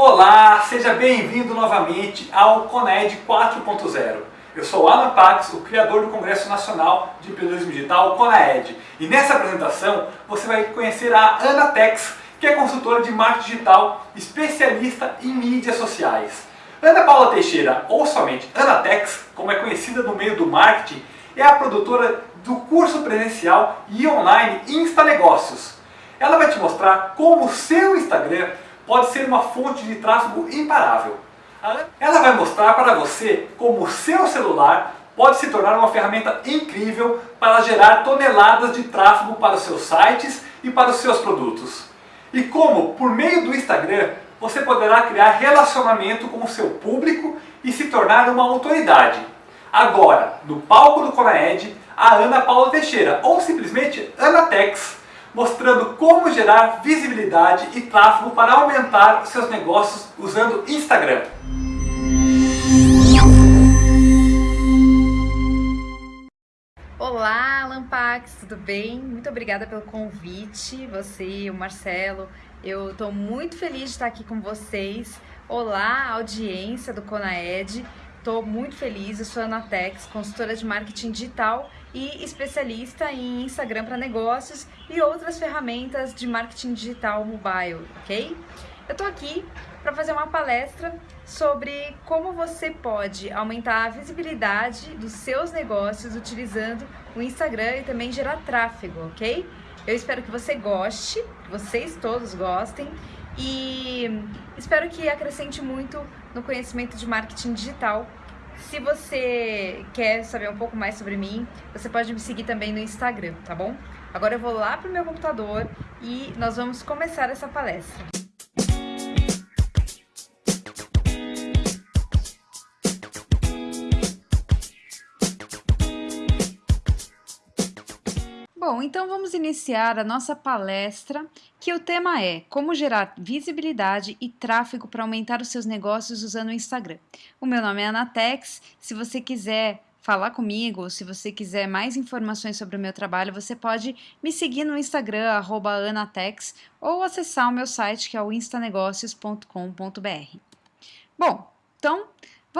Olá, seja bem-vindo novamente ao CONED 4.0. Eu sou Alan Pax, o criador do Congresso Nacional de Empreendedorismo Digital, CONAED. E nessa apresentação você vai conhecer a Ana Tex, que é consultora de marketing digital, especialista em mídias sociais. Ana Paula Teixeira, ou somente Ana Tex, como é conhecida no meio do marketing, é a produtora do curso presencial e online Insta Negócios. Ela vai te mostrar como o seu Instagram pode ser uma fonte de tráfego imparável. Ela vai mostrar para você como o seu celular pode se tornar uma ferramenta incrível para gerar toneladas de tráfego para os seus sites e para os seus produtos. E como, por meio do Instagram, você poderá criar relacionamento com o seu público e se tornar uma autoridade. Agora, no palco do Conaed, a Ana Paula Teixeira, ou simplesmente Ana Tex, mostrando como gerar visibilidade e tráfego para aumentar seus negócios usando Instagram. Olá, Lampax, tudo bem? Muito obrigada pelo convite, você o Marcelo. Eu estou muito feliz de estar aqui com vocês. Olá, audiência do Conaed. Estou muito feliz, eu sou a Ana Tex, consultora de marketing digital e especialista em Instagram para negócios e outras ferramentas de marketing digital mobile, ok? Eu tô aqui para fazer uma palestra sobre como você pode aumentar a visibilidade dos seus negócios utilizando o Instagram e também gerar tráfego, ok? Eu espero que você goste, vocês todos gostem e espero que acrescente muito no conhecimento de marketing digital se você quer saber um pouco mais sobre mim, você pode me seguir também no Instagram, tá bom? Agora eu vou lá pro meu computador e nós vamos começar essa palestra. Bom, então vamos iniciar a nossa palestra, que o tema é Como gerar visibilidade e tráfego para aumentar os seus negócios usando o Instagram. O meu nome é Anatex, se você quiser falar comigo, se você quiser mais informações sobre o meu trabalho, você pode me seguir no Instagram, anatex, ou acessar o meu site, que é o instanegócios.com.br. Bom, então,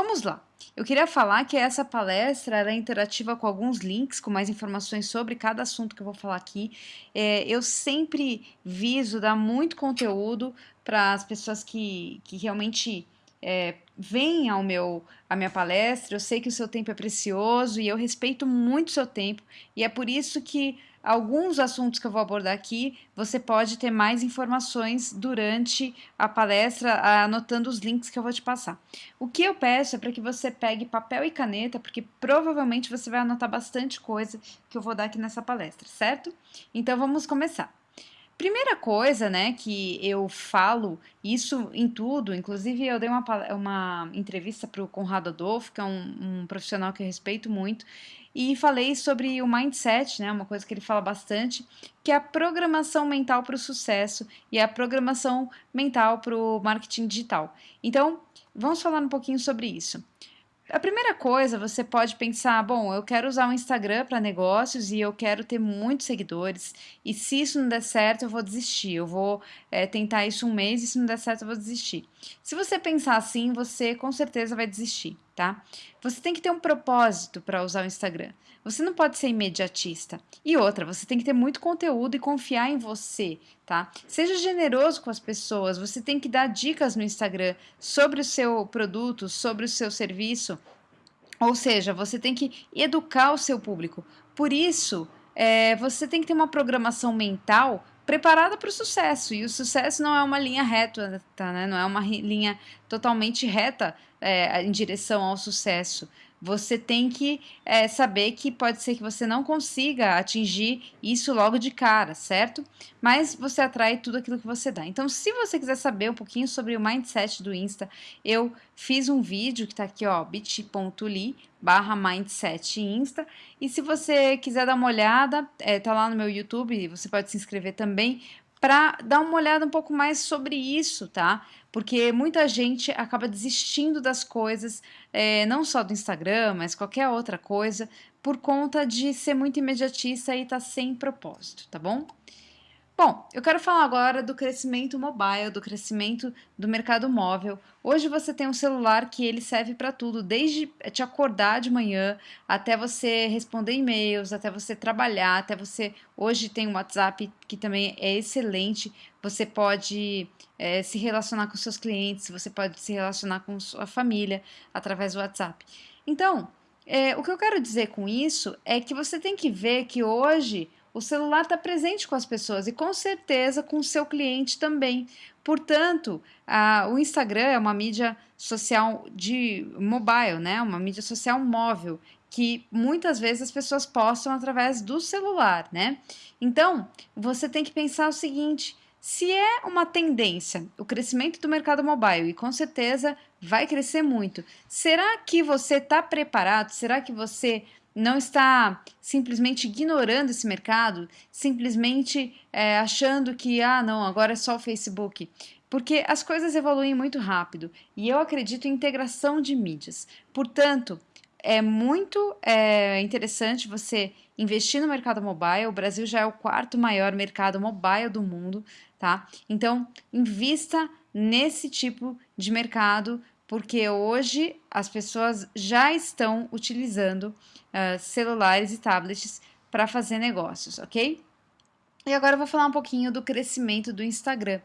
vamos lá. Eu queria falar que essa palestra é interativa com alguns links, com mais informações sobre cada assunto que eu vou falar aqui. É, eu sempre viso dar muito conteúdo para as pessoas que, que realmente é, vêm ao meu, à minha palestra. Eu sei que o seu tempo é precioso e eu respeito muito o seu tempo, e é por isso que alguns assuntos que eu vou abordar aqui, você pode ter mais informações durante a palestra, anotando os links que eu vou te passar. O que eu peço é para que você pegue papel e caneta, porque provavelmente você vai anotar bastante coisa que eu vou dar aqui nessa palestra, certo? Então vamos começar. Primeira coisa, né, que eu falo isso em tudo, inclusive eu dei uma, uma entrevista para o Conrado Adolfo, que é um, um profissional que eu respeito muito, e falei sobre o mindset, né, uma coisa que ele fala bastante, que é a programação mental para o sucesso e a programação mental para o marketing digital. Então, vamos falar um pouquinho sobre isso. A primeira coisa, você pode pensar, bom, eu quero usar o Instagram para negócios e eu quero ter muitos seguidores, e se isso não der certo, eu vou desistir. Eu vou é, tentar isso um mês e se não der certo, eu vou desistir. Se você pensar assim, você com certeza vai desistir, tá? Você tem que ter um propósito para usar o Instagram. Você não pode ser imediatista. E outra, você tem que ter muito conteúdo e confiar em você, tá? Seja generoso com as pessoas, você tem que dar dicas no Instagram sobre o seu produto, sobre o seu serviço. Ou seja, você tem que educar o seu público. Por isso, é, você tem que ter uma programação mental preparada para o sucesso. E o sucesso não é uma linha reta, tá, né? não é uma linha totalmente reta é, em direção ao sucesso você tem que é, saber que pode ser que você não consiga atingir isso logo de cara, certo? Mas você atrai tudo aquilo que você dá. Então, se você quiser saber um pouquinho sobre o mindset do Insta, eu fiz um vídeo que está aqui, ó, bit.ly barra mindset insta e se você quiser dar uma olhada, é, tá lá no meu YouTube, você pode se inscrever também para dar uma olhada um pouco mais sobre isso, tá? Porque muita gente acaba desistindo das coisas, é, não só do Instagram, mas qualquer outra coisa, por conta de ser muito imediatista e estar tá sem propósito, tá bom? Bom, eu quero falar agora do crescimento mobile, do crescimento do mercado móvel. Hoje você tem um celular que ele serve para tudo, desde te acordar de manhã até você responder e-mails, até você trabalhar, até você. Hoje tem um WhatsApp que também é excelente. Você pode é, se relacionar com seus clientes, você pode se relacionar com sua família através do WhatsApp. Então, é, o que eu quero dizer com isso é que você tem que ver que hoje o celular está presente com as pessoas e com certeza com o seu cliente também. Portanto, a, o Instagram é uma mídia social de mobile, né? Uma mídia social móvel que muitas vezes as pessoas postam através do celular, né? Então, você tem que pensar o seguinte: se é uma tendência o crescimento do mercado mobile e com certeza vai crescer muito, será que você está preparado? Será que você não está simplesmente ignorando esse mercado, simplesmente é, achando que, ah, não, agora é só o Facebook. Porque as coisas evoluem muito rápido e eu acredito em integração de mídias. Portanto, é muito é, interessante você investir no mercado mobile. O Brasil já é o quarto maior mercado mobile do mundo, tá? Então, invista nesse tipo de mercado porque hoje as pessoas já estão utilizando uh, celulares e tablets para fazer negócios, ok? E agora eu vou falar um pouquinho do crescimento do Instagram.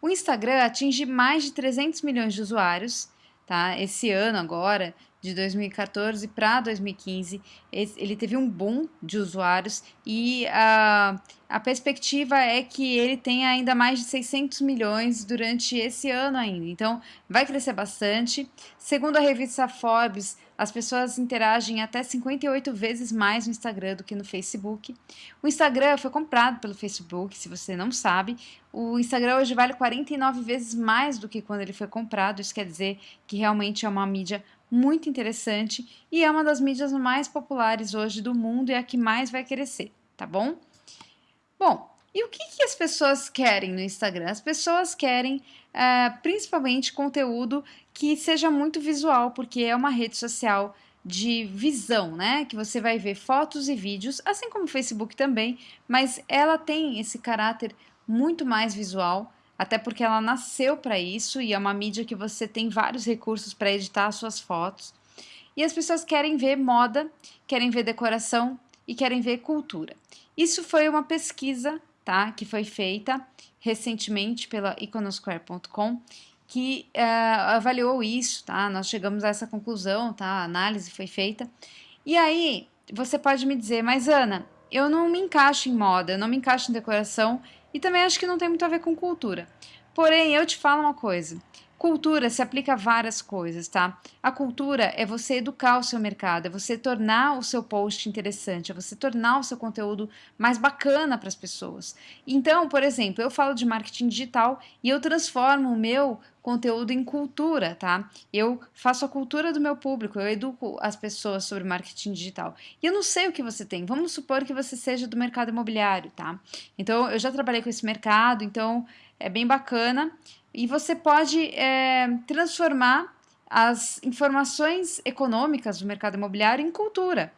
O Instagram atinge mais de 300 milhões de usuários, tá? Esse ano agora, de 2014 para 2015, ele teve um boom de usuários e a, a perspectiva é que ele tenha ainda mais de 600 milhões durante esse ano ainda. Então, vai crescer bastante. Segundo a revista Forbes, as pessoas interagem até 58 vezes mais no Instagram do que no Facebook. O Instagram foi comprado pelo Facebook, se você não sabe. O Instagram hoje vale 49 vezes mais do que quando ele foi comprado. Isso quer dizer que realmente é uma mídia muito interessante e é uma das mídias mais populares hoje do mundo e é a que mais vai crescer, tá bom? Bom, e o que, que as pessoas querem no Instagram? As pessoas querem é, principalmente conteúdo que seja muito visual, porque é uma rede social de visão, né? Que você vai ver fotos e vídeos, assim como o Facebook também, mas ela tem esse caráter muito mais visual até porque ela nasceu para isso e é uma mídia que você tem vários recursos para editar suas fotos. E as pessoas querem ver moda, querem ver decoração e querem ver cultura. Isso foi uma pesquisa, tá, que foi feita recentemente pela iconosquare.com que uh, avaliou isso, tá? Nós chegamos a essa conclusão, tá? A análise foi feita. E aí, você pode me dizer, mas Ana, eu não me encaixo em moda, eu não me encaixo em decoração e também acho que não tem muito a ver com cultura. Porém, eu te falo uma coisa. Cultura se aplica a várias coisas, tá? A cultura é você educar o seu mercado, é você tornar o seu post interessante, é você tornar o seu conteúdo mais bacana para as pessoas. Então, por exemplo, eu falo de marketing digital e eu transformo o meu conteúdo em cultura, tá? Eu faço a cultura do meu público, eu educo as pessoas sobre marketing digital. E eu não sei o que você tem. Vamos supor que você seja do mercado imobiliário, tá? Então, eu já trabalhei com esse mercado, então é bem bacana e você pode é, transformar as informações econômicas do mercado imobiliário em cultura.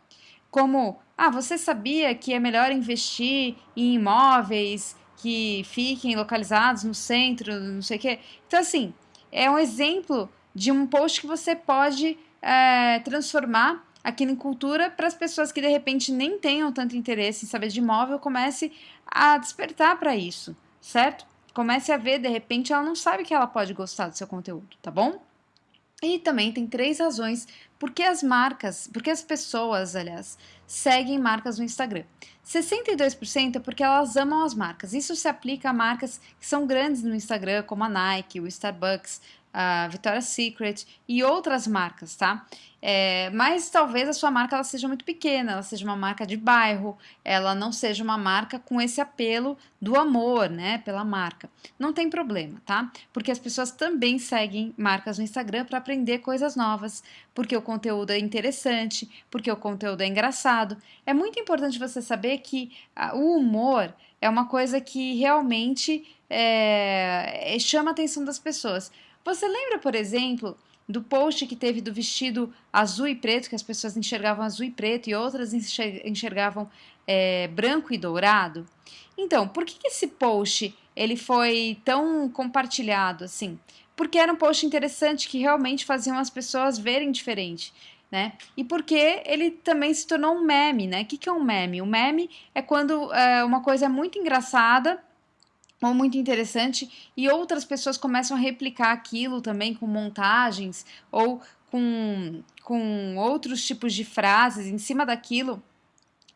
Como, ah, você sabia que é melhor investir em imóveis que fiquem localizados no centro, não sei o quê. Então, assim, é um exemplo de um post que você pode é, transformar aquilo em cultura para as pessoas que de repente nem tenham tanto interesse em saber de imóvel comece a despertar para isso, certo? Comece a ver, de repente ela não sabe que ela pode gostar do seu conteúdo, tá bom? E também tem três razões porque as marcas, porque as pessoas, aliás, seguem marcas no Instagram. 62% é porque elas amam as marcas. Isso se aplica a marcas que são grandes no Instagram, como a Nike, o Starbucks, a Victoria's Secret e outras marcas, tá? É, mas talvez a sua marca ela seja muito pequena, ela seja uma marca de bairro, ela não seja uma marca com esse apelo do amor, né, pela marca. Não tem problema, tá? Porque as pessoas também seguem marcas no Instagram para aprender coisas novas, porque o conteúdo é interessante, porque o conteúdo é engraçado. É muito importante você saber que ah, o humor é uma coisa que realmente é, chama a atenção das pessoas. Você lembra, por exemplo, do post que teve do vestido azul e preto, que as pessoas enxergavam azul e preto e outras enxergavam é, branco e dourado? Então, por que, esse post ele foi tão compartilhado assim? Porque era um post interessante que realmente faziam as pessoas verem diferente. Né? E porque ele também se tornou um meme, né? O que, que é um meme? Um meme é quando é, uma coisa é muito engraçada ou muito interessante e outras pessoas começam a replicar aquilo também com montagens ou com, com outros tipos de frases em cima daquilo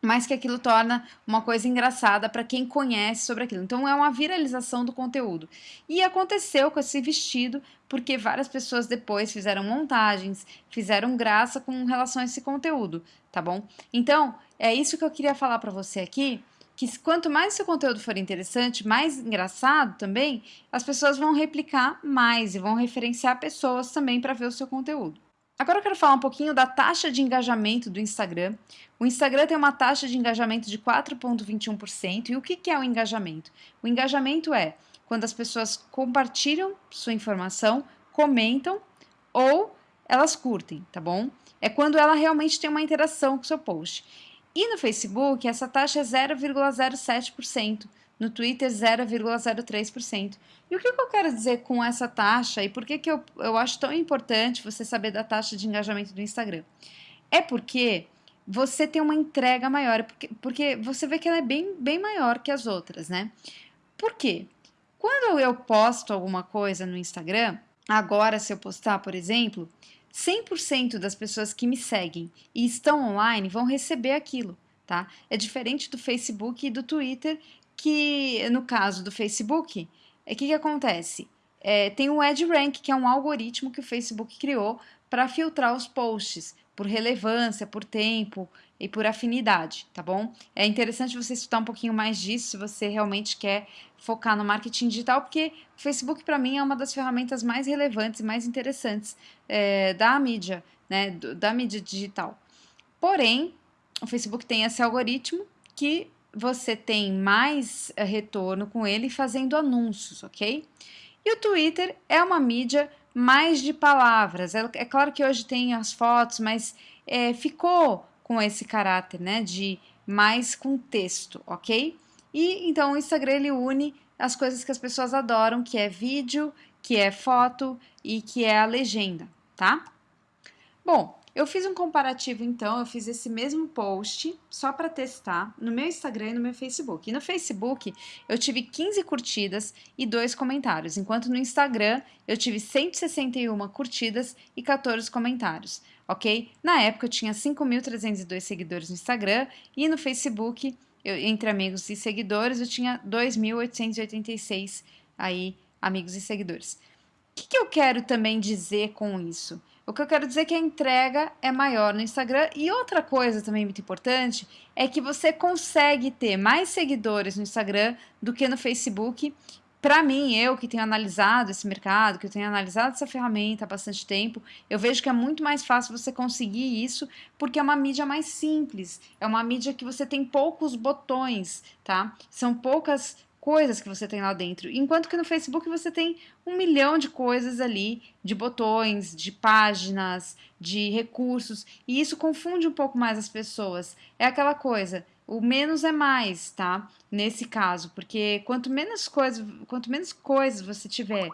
mas que aquilo torna uma coisa engraçada para quem conhece sobre aquilo. Então é uma viralização do conteúdo. E aconteceu com esse vestido porque várias pessoas depois fizeram montagens, fizeram graça com relação a esse conteúdo, tá bom? Então, é isso que eu queria falar para você aqui, que quanto mais seu conteúdo for interessante, mais engraçado também, as pessoas vão replicar mais e vão referenciar pessoas também para ver o seu conteúdo. Agora eu quero falar um pouquinho da taxa de engajamento do Instagram. O Instagram tem uma taxa de engajamento de 4,21%. E o que é o engajamento? O engajamento é quando as pessoas compartilham sua informação, comentam ou elas curtem, tá bom? É quando ela realmente tem uma interação com o seu post. E no Facebook, essa taxa é 0,07% no Twitter 0,03%. E o que, eu quero dizer com essa taxa e por que, que eu, eu acho tão importante você saber da taxa de engajamento do Instagram? É porque você tem uma entrega maior, porque, porque você vê que ela é bem, bem maior que as outras, né? Por quê? Quando eu posto alguma coisa no Instagram, agora se eu postar, por exemplo, 100% das pessoas que me seguem e estão online vão receber aquilo, tá? É diferente do Facebook e do Twitter, que no caso do Facebook, o é, que, que acontece? É, tem o EdRank, que é um algoritmo que o Facebook criou para filtrar os posts por relevância, por tempo e por afinidade, tá bom? É interessante você estudar um pouquinho mais disso se você realmente quer focar no marketing digital, porque o Facebook para mim é uma das ferramentas mais relevantes e mais interessantes é, da mídia, né, da mídia digital. Porém, o Facebook tem esse algoritmo que você tem mais eh, retorno com ele fazendo anúncios, ok? E o Twitter é uma mídia mais de palavras. É, é claro que hoje tem as fotos, mas é, ficou com esse caráter, né, de mais com texto, ok? E então o Instagram ele une as coisas que as pessoas adoram, que é vídeo, que é foto e que é a legenda, tá? Bom, eu fiz um comparativo, então, eu fiz esse mesmo post só para testar no meu Instagram e no meu Facebook. E no Facebook eu tive 15 curtidas e 2 comentários, enquanto no Instagram eu tive 161 curtidas e 14 comentários, ok? Na época eu tinha 5.302 seguidores no Instagram e no Facebook, eu, entre amigos e seguidores, eu tinha 2.886 aí amigos e seguidores. O que, que eu quero também dizer com isso? O que eu quero dizer é que a entrega é maior no Instagram. E outra coisa também muito importante é que você consegue ter mais seguidores no Instagram do que no Facebook. Para mim, eu que tenho analisado esse mercado, que eu tenho analisado essa ferramenta há bastante tempo, eu vejo que é muito mais fácil você conseguir isso, porque é uma mídia mais simples, é uma mídia que você tem poucos botões, tá? São poucas coisas que você tem lá dentro. Enquanto que no Facebook você tem um milhão de coisas ali, de botões, de páginas, de recursos, e isso confunde um pouco mais as pessoas. É aquela coisa, o menos é mais, tá? Nesse caso, porque quanto menos coisas, quanto menos coisas você tiver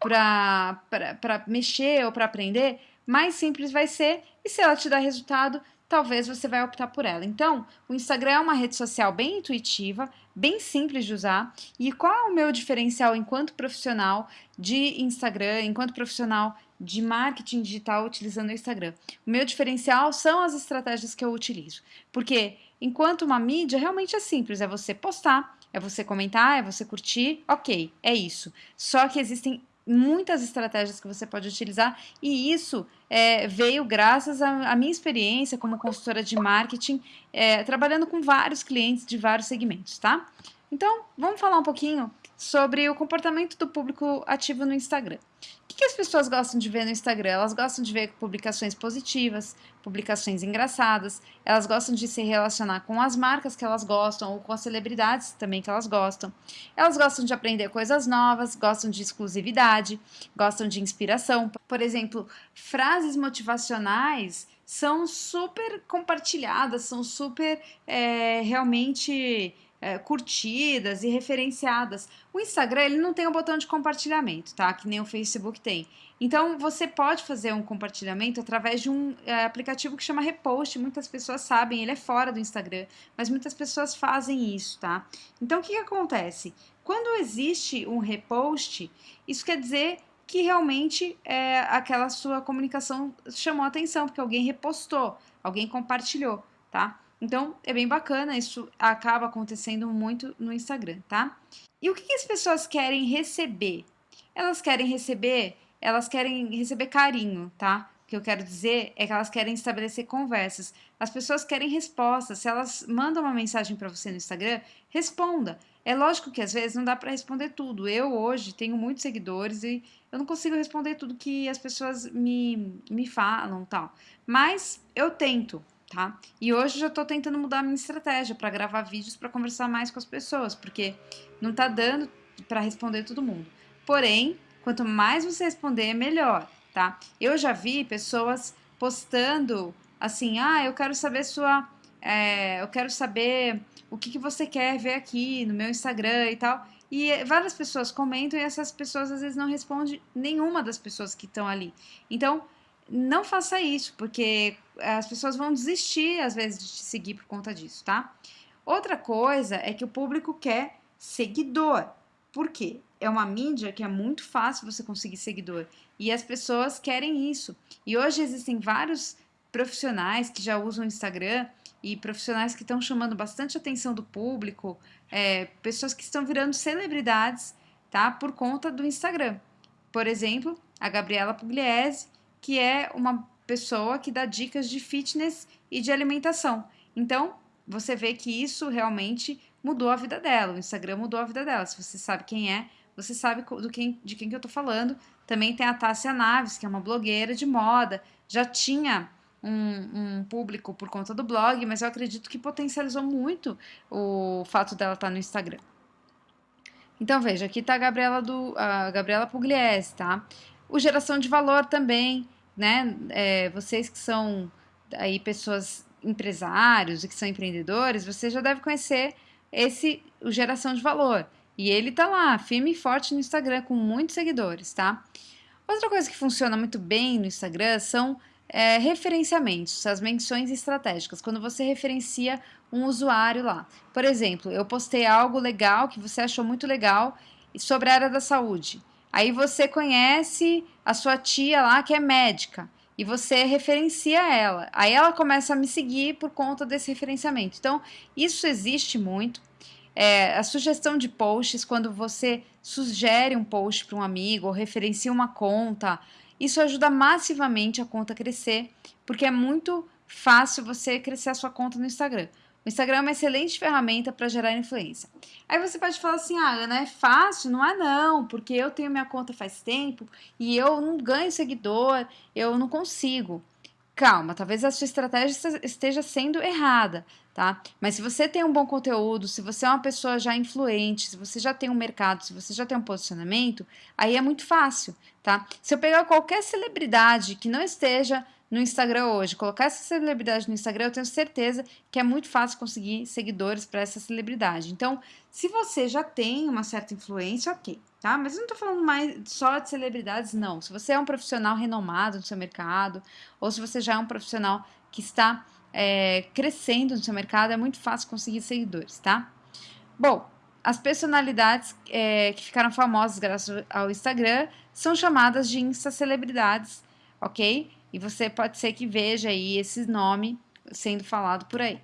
para mexer ou para aprender, mais simples vai ser, e se ela te dá resultado, talvez você vai optar por ela. Então, o Instagram é uma rede social bem intuitiva, bem simples de usar. E qual é o meu diferencial enquanto profissional de Instagram, enquanto profissional de marketing digital utilizando o Instagram? O meu diferencial são as estratégias que eu utilizo. Porque enquanto uma mídia realmente é simples, é você postar, é você comentar, é você curtir, ok, é isso. Só que existem muitas estratégias que você pode utilizar e isso é, veio graças à, minha experiência como consultora de marketing, é, trabalhando com vários clientes de vários segmentos, tá? Então, vamos falar um pouquinho sobre o comportamento do público ativo no Instagram. O que, as pessoas gostam de ver no Instagram? Elas gostam de ver publicações positivas, publicações engraçadas, elas gostam de se relacionar com as marcas que elas gostam ou com as celebridades também que elas gostam. Elas gostam de aprender coisas novas, gostam de exclusividade, gostam de inspiração. Por exemplo, frases motivacionais são super compartilhadas, são super é, realmente é, curtidas e referenciadas. O Instagram ele não tem o um botão de compartilhamento, tá? Que nem o Facebook tem. Então você pode fazer um compartilhamento através de um é, aplicativo que chama Repost. Muitas pessoas sabem, ele é fora do Instagram, mas muitas pessoas fazem isso, tá? Então o que, que acontece? Quando existe um repost, isso quer dizer que realmente é, aquela sua comunicação chamou atenção, porque alguém repostou, alguém compartilhou, tá? Então, é bem bacana, isso acaba acontecendo muito no Instagram, tá? E o que, que as pessoas querem receber? Elas querem receber, elas querem receber carinho, tá? O que eu quero dizer é que elas querem estabelecer conversas. As pessoas querem respostas. Se elas mandam uma mensagem para você no Instagram, responda. É lógico que às vezes não dá para responder tudo. Eu hoje tenho muitos seguidores e eu não consigo responder tudo que as pessoas me, me falam tal. Mas eu tento, tá? E hoje já tô tentando mudar a minha estratégia para gravar vídeos para conversar mais com as pessoas, porque não tá dando para responder todo mundo. Porém, quanto mais você responder, melhor, tá? Eu já vi pessoas postando assim: ah, eu quero saber sua. É, eu quero saber o que, que você quer ver aqui no meu Instagram e tal. E várias pessoas comentam e essas pessoas às vezes não respondem nenhuma das pessoas que estão ali. Então, não faça isso, porque as pessoas vão desistir às vezes de te seguir por conta disso, tá? Outra coisa é que o público quer seguidor. Por quê? É uma mídia que é muito fácil você conseguir seguidor e as pessoas querem isso. E hoje existem vários profissionais que já usam o Instagram e profissionais que estão chamando bastante atenção do público, é, pessoas que estão virando celebridades, tá? Por conta do Instagram. Por exemplo, a Gabriela Pugliese, que é uma pessoa que dá dicas de fitness e de alimentação. Então, você vê que isso realmente mudou a vida dela. O Instagram mudou a vida dela. Se você sabe quem é, você sabe do quem, de quem que eu tô falando. Também tem a Tássia Naves, que é uma blogueira de moda. Já tinha um, um, público por conta do blog, mas eu acredito que potencializou muito o fato dela estar no Instagram. Então veja, aqui está a Gabriela do a Gabriela Pugliese, tá? O geração de valor também, né? É, vocês que são aí pessoas empresários e que são empreendedores, você já deve conhecer esse o geração de valor. E ele tá lá, firme e forte no Instagram, com muitos seguidores, tá? Outra coisa que funciona muito bem no Instagram são é, referenciamentos, as menções estratégicas, quando você referencia um usuário lá. Por exemplo, eu postei algo legal que você achou muito legal sobre a área da saúde. Aí você conhece a sua tia lá que é médica e você referencia ela. Aí ela começa a me seguir por conta desse referenciamento. Então, isso existe muito. É, a sugestão de posts, quando você sugere um post para um amigo ou referencia uma conta, isso ajuda massivamente a conta a crescer, porque é muito fácil você crescer a sua conta no Instagram. O Instagram é uma excelente ferramenta para gerar influência. Aí você pode falar assim: ah, Ana, é fácil? Não é, não, porque eu tenho minha conta faz tempo e eu não ganho seguidor, eu não consigo. Calma, talvez a sua estratégia esteja sendo errada, tá? Mas se você tem um bom conteúdo, se você é uma pessoa já influente, se você já tem um mercado, se você já tem um posicionamento, aí é muito fácil, tá? Se eu pegar qualquer celebridade que não esteja no Instagram hoje, colocar essa celebridade no Instagram, eu tenho certeza que é muito fácil conseguir seguidores para essa celebridade. Então, se você já tem uma certa influência, ok, tá? Mas eu não tô falando mais só de celebridades, não. Se você é um profissional renomado no seu mercado, ou se você já é um profissional que está é, crescendo no seu mercado, é muito fácil conseguir seguidores, tá? Bom, as personalidades é, que ficaram famosas graças ao Instagram são chamadas de Insta-celebridades, ok? E você pode ser que veja aí esse nome sendo falado por aí.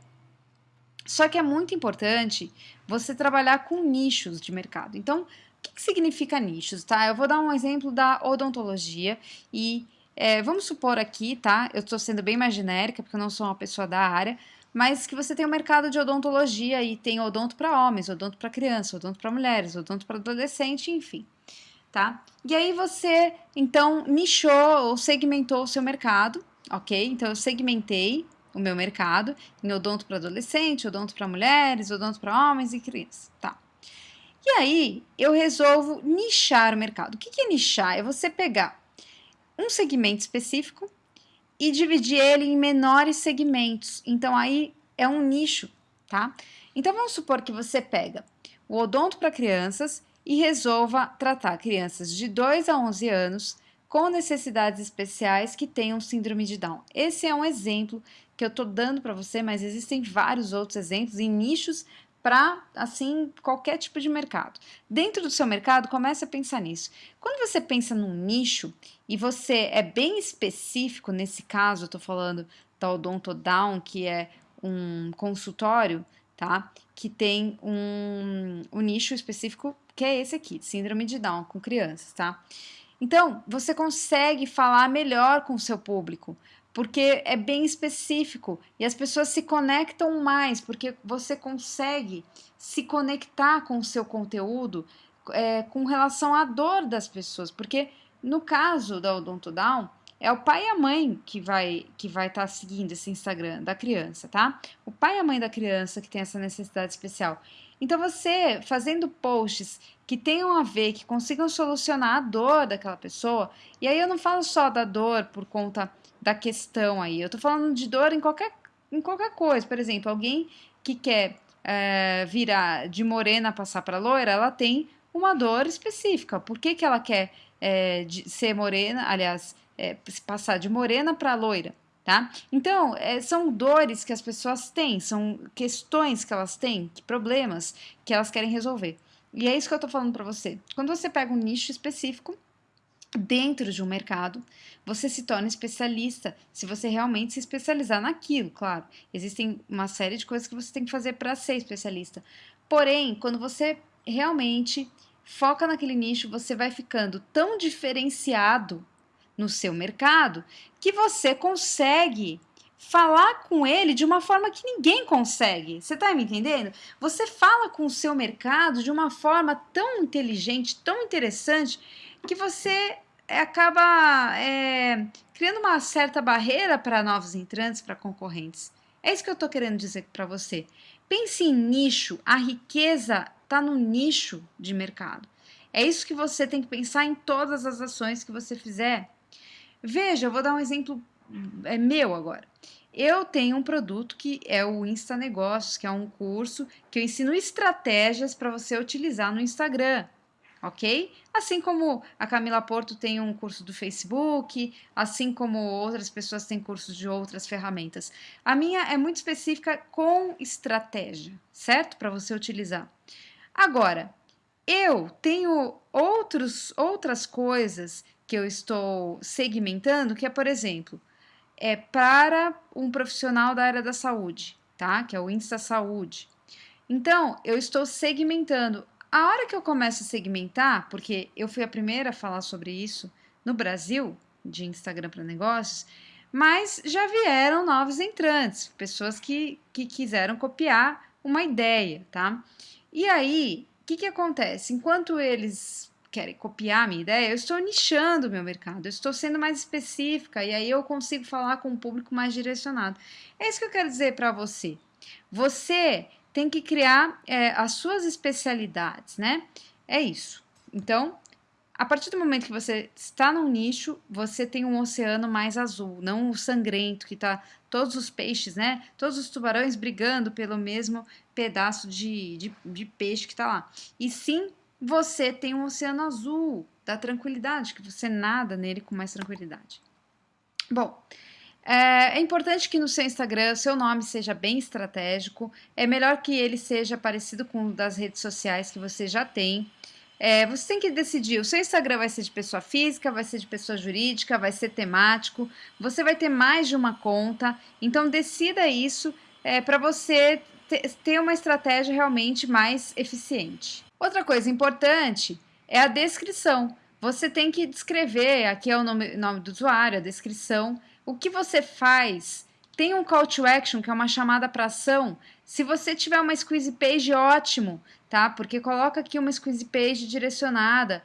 Só que é muito importante você trabalhar com nichos de mercado. Então, o que, que significa nichos, tá? Eu vou dar um exemplo da odontologia e é, vamos supor aqui, tá? Eu estou sendo bem mais genérica, porque eu não sou uma pessoa da área, mas que você tem o um mercado de odontologia e tem odonto para homens, odonto para criança, odonto para mulheres, odonto para adolescente, enfim tá? E aí você, então, nichou ou segmentou o seu mercado, ok? Então, eu segmentei o meu mercado em odonto para adolescente, odonto para mulheres, odonto para homens e crianças, tá? E aí, eu resolvo nichar o mercado. O que, é nichar? É você pegar um segmento específico e dividir ele em menores segmentos. Então, aí é um nicho, tá? Então vamos supor que você pega o odonto para crianças e resolva tratar crianças de 2 a 11 anos com necessidades especiais que tenham síndrome de Down. Esse é um exemplo que eu estou dando para você, mas existem vários outros exemplos em nichos para assim qualquer tipo de mercado. Dentro do seu mercado, comece a pensar nisso. Quando você pensa num nicho e você é bem específico, nesse caso, eu estou falando da Odonto Down, que é um consultório, tá? Que tem um, um nicho específico que é esse aqui, síndrome de Down com crianças, tá? Então, você consegue falar melhor com o seu público, porque é bem específico e as pessoas se conectam mais, porque você consegue se conectar com o seu conteúdo é, com relação à dor das pessoas, porque no caso da Odonto Down, é o pai e a mãe que vai que vai estar tá seguindo esse Instagram da criança, tá? O pai e a mãe da criança que tem essa necessidade especial. Então você fazendo posts que tenham a ver, que consigam solucionar a dor daquela pessoa, e aí eu não falo só da dor por conta da questão aí, eu tô falando de dor em qualquer, em qualquer coisa. Por exemplo, alguém que quer é, virar de morena passar para loira, ela tem uma dor específica. Por que, que ela quer é, ser morena, aliás, é, passar de morena para loira? Tá? Então, é, são dores que as pessoas têm, são questões que elas têm, problemas que elas querem resolver. E é isso que eu estou falando para você. Quando você pega um nicho específico, dentro de um mercado, você se torna especialista, se você realmente se especializar naquilo, claro. Existem uma série de coisas que você tem que fazer para ser especialista. Porém, quando você realmente foca naquele nicho, você vai ficando tão diferenciado no seu mercado que você consegue falar com ele de uma forma que ninguém consegue. Você está me entendendo? Você fala com o seu mercado de uma forma tão inteligente, tão interessante, que você acaba é, criando uma certa barreira para novos entrantes, para concorrentes. É isso que eu estou querendo dizer para você. Pense em nicho, a riqueza está no nicho de mercado. É isso que você tem que pensar em todas as ações que você fizer. Veja, eu vou dar um exemplo é meu agora. Eu tenho um produto que é o Insta Negócios, que é um curso que eu ensino estratégias para você utilizar no Instagram, ok? Assim como a Camila Porto tem um curso do Facebook, assim como outras pessoas têm cursos de outras ferramentas. A minha é muito específica com estratégia, certo? Para você utilizar. Agora, eu tenho outros, outras coisas que eu estou segmentando, que é, por exemplo, é para um profissional da área da saúde, tá? Que é o Insta Saúde. Então, eu estou segmentando. A hora que eu começo a segmentar, porque eu fui a primeira a falar sobre isso no Brasil, de Instagram para negócios, mas já vieram novos entrantes, pessoas que, que quiseram copiar uma ideia, tá? E aí, o que, que acontece? Enquanto eles querem copiar a minha ideia, eu estou nichando o meu mercado, eu estou sendo mais específica e aí eu consigo falar com um público mais direcionado. É isso que eu quero dizer para você. Você tem que criar é, as suas especialidades, né? É isso. Então, a partir do momento que você está num nicho, você tem um oceano mais azul, não o sangrento que está todos os peixes, né? Todos os tubarões brigando pelo mesmo pedaço de, de, de peixe que está lá. E sim você tem um oceano azul da tranquilidade, que você nada nele com mais tranquilidade. Bom, é, é importante que no seu Instagram o seu nome seja bem estratégico. É melhor que ele seja parecido com o das redes sociais que você já tem. É, você tem que decidir: o seu Instagram vai ser de pessoa física, vai ser de pessoa jurídica, vai ser temático, você vai ter mais de uma conta. Então, decida isso é, para você ter uma estratégia realmente mais eficiente. Outra coisa importante é a descrição. Você tem que descrever, aqui é o nome, nome do usuário, a descrição, o que você faz. Tem um call to action, que é uma chamada para ação. Se você tiver uma squeeze page, ótimo, tá? Porque coloca aqui uma squeeze page direcionada.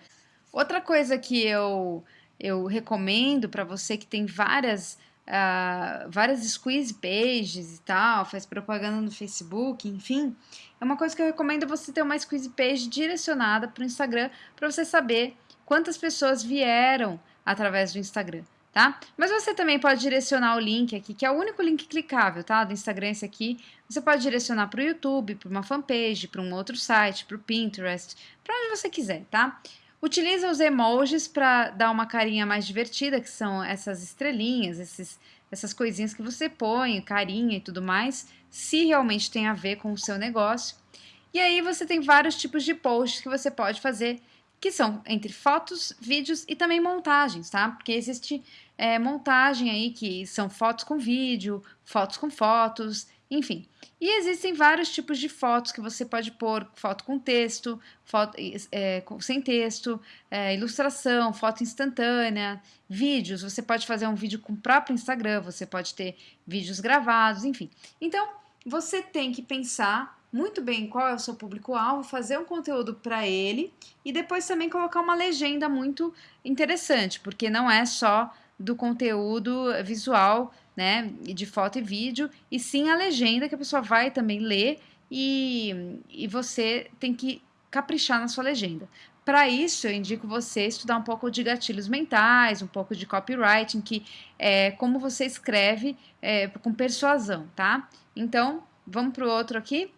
Outra coisa que eu, eu recomendo para você que tem várias uh, várias squeeze pages e tal, faz propaganda no Facebook, enfim, é uma coisa que eu recomendo você ter uma squeeze page direcionada para o Instagram para você saber quantas pessoas vieram através do Instagram. tá? Mas você também pode direcionar o link aqui, que é o único link clicável, tá? Do Instagram esse aqui. Você pode direcionar para o YouTube, para uma fanpage, para um outro site, para o Pinterest, para onde você quiser, tá? Utiliza os emojis para dar uma carinha mais divertida, que são essas estrelinhas, esses, essas coisinhas que você põe, carinha e tudo mais, se realmente tem a ver com o seu negócio. E aí você tem vários tipos de posts que você pode fazer que são entre fotos, vídeos e também montagens, tá? Porque existe é, montagem aí que são fotos com vídeo, fotos com fotos, enfim. E existem vários tipos de fotos que você pode pôr, foto com texto, foto é, sem texto, é, ilustração, foto instantânea, vídeos, você pode fazer um vídeo com o próprio Instagram, você pode ter vídeos gravados, enfim. Então, você tem que pensar muito bem qual é o seu público-alvo, fazer um conteúdo para ele e depois também colocar uma legenda muito interessante, porque não é só do conteúdo visual, né, de foto e vídeo, e sim a legenda que a pessoa vai também ler e, e você tem que caprichar na sua legenda. Para isso, eu indico você estudar um pouco de gatilhos mentais, um pouco de copywriting, que é como você escreve é, com persuasão, tá? Então, vamos para o outro aqui.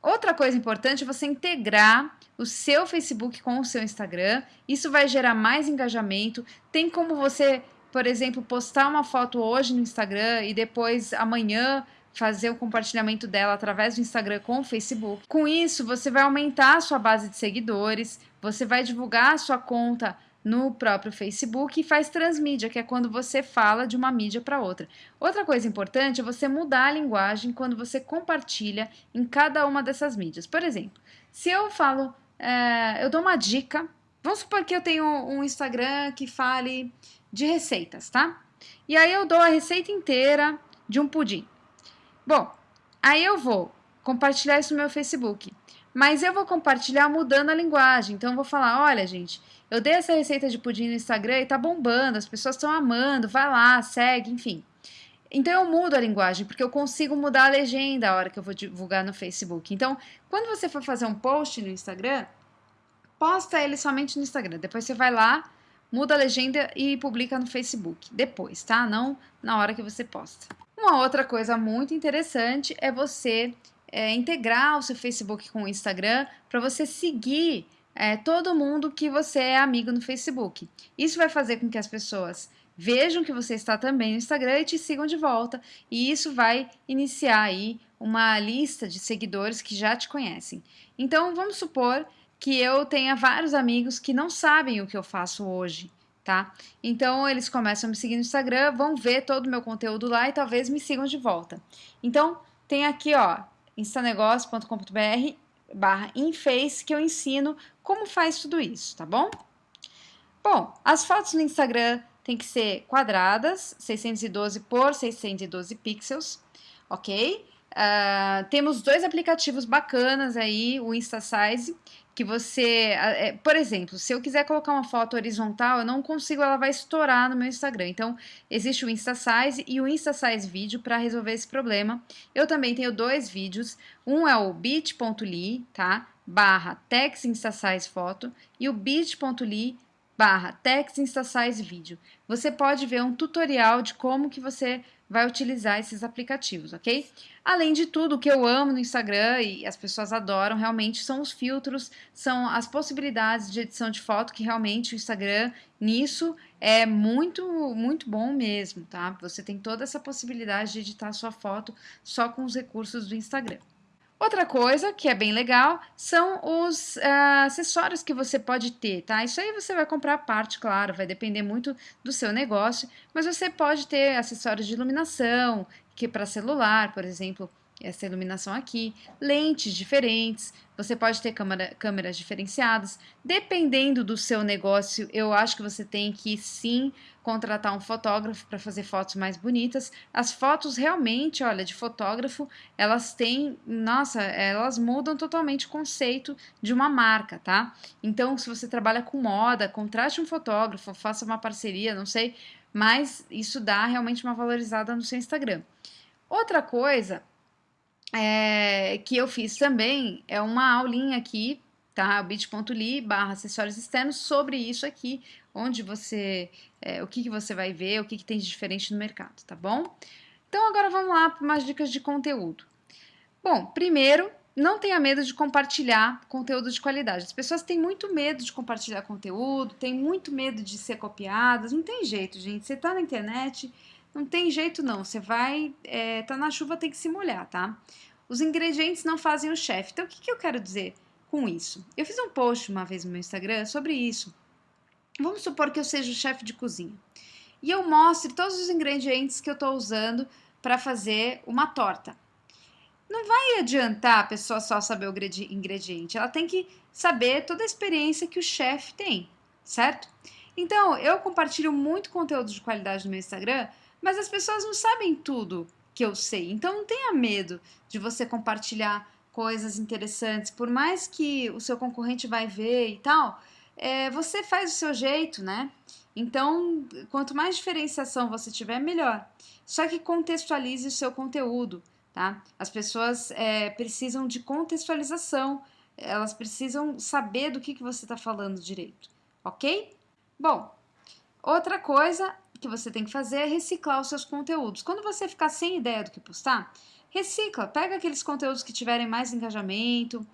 Outra coisa importante é você integrar o seu Facebook com o seu Instagram. Isso vai gerar mais engajamento. Tem como você, por exemplo, postar uma foto hoje no Instagram e depois amanhã fazer o compartilhamento dela através do Instagram com o Facebook. Com isso, você vai aumentar a sua base de seguidores, você vai divulgar a sua conta no próprio Facebook e faz transmídia, que é quando você fala de uma mídia para outra. Outra coisa importante é você mudar a linguagem quando você compartilha em cada uma dessas mídias. Por exemplo, se eu falo, é, eu dou uma dica, vamos supor que eu tenho um Instagram que fale de receitas, tá? E aí eu dou a receita inteira de um pudim. Bom, aí eu vou compartilhar isso no meu Facebook. Mas eu vou compartilhar mudando a linguagem. Então eu vou falar, olha, gente, eu dei essa receita de pudim no Instagram e tá bombando, as pessoas estão amando, vai lá, segue, enfim. Então eu mudo a linguagem, porque eu consigo mudar a legenda a hora que eu vou divulgar no Facebook. Então, quando você for fazer um post no Instagram, posta ele somente no Instagram. Depois você vai lá, muda a legenda e publica no Facebook. Depois, tá? Não na hora que você posta. Uma outra coisa muito interessante é você é, integrar o seu Facebook com o Instagram para você seguir é, todo mundo que você é amigo no Facebook. Isso vai fazer com que as pessoas vejam que você está também no Instagram e te sigam de volta. E isso vai iniciar aí uma lista de seguidores que já te conhecem. Então, vamos supor que eu tenha vários amigos que não sabem o que eu faço hoje, tá? Então, eles começam a me seguir no Instagram, vão ver todo o meu conteúdo lá e talvez me sigam de volta. Então, tem aqui, ó, instanegócio.com.br barra Inface que eu ensino como faz tudo isso, tá bom? Bom, as fotos no Instagram tem que ser quadradas, 612 por 612 pixels, ok? Uh, temos dois aplicativos bacanas aí, o InstaSize que você, é, por exemplo, se eu quiser colocar uma foto horizontal, eu não consigo, ela vai estourar no meu Instagram. Então, existe o InstaSize e o InstaSize Vídeo para resolver esse problema. Eu também tenho dois vídeos, um é o bit.ly, tá? Barra InstaSize foto e o bit.ly barra InstaSize vídeo. Você pode ver um tutorial de como que você vai utilizar esses aplicativos, ok? Além de tudo, o que eu amo no Instagram e as pessoas adoram realmente são os filtros, são as possibilidades de edição de foto que realmente o Instagram nisso é muito, muito bom mesmo, tá? Você tem toda essa possibilidade de editar sua foto só com os recursos do Instagram. Outra coisa que é bem legal são os uh, acessórios que você pode ter, tá? Isso aí você vai comprar a parte, claro, vai depender muito do seu negócio, mas você pode ter acessórios de iluminação, que para celular, por exemplo, essa iluminação aqui, lentes diferentes, você pode ter câmera, câmeras diferenciadas. Dependendo do seu negócio, eu acho que você tem que sim contratar um fotógrafo para fazer fotos mais bonitas. As fotos realmente, olha, de fotógrafo, elas têm, nossa, elas mudam totalmente o conceito de uma marca, tá? Então, se você trabalha com moda, contrate um fotógrafo, faça uma parceria, não sei, mas isso dá realmente uma valorizada no seu Instagram. Outra coisa é, que eu fiz também é uma aulinha aqui tá? bit.ly barra acessórios externos sobre isso aqui, onde você, é, o que, que você vai ver, o que, que tem de diferente no mercado, tá bom? Então agora vamos lá para umas dicas de conteúdo. Bom, primeiro, não tenha medo de compartilhar conteúdo de qualidade. As pessoas têm muito medo de compartilhar conteúdo, têm muito medo de ser copiadas, não tem jeito, gente. Você tá na internet, não tem jeito não, você vai, é, tá na chuva, tem que se molhar, tá? Os ingredientes não fazem o chefe. Então o que, que eu quero dizer? com isso. Eu fiz um post uma vez no meu Instagram sobre isso. Vamos supor que eu seja o chefe de cozinha e eu mostre todos os ingredientes que eu estou usando para fazer uma torta. Não vai adiantar a pessoa só saber o ingrediente, ela tem que saber toda a experiência que o chefe tem, certo? Então, eu compartilho muito conteúdo de qualidade no meu Instagram, mas as pessoas não sabem tudo que eu sei. Então, não tenha medo de você compartilhar coisas interessantes, por mais que o seu concorrente vai ver e tal, é, você faz o seu jeito, né? Então, quanto mais diferenciação você tiver, melhor. Só que contextualize o seu conteúdo, tá? As pessoas é, precisam de contextualização, elas precisam saber do que, que você está falando direito, ok? Bom, outra coisa que você tem que fazer é reciclar os seus conteúdos. Quando você ficar sem ideia do que postar, recicla, pega aqueles conteúdos que tiverem mais engajamento,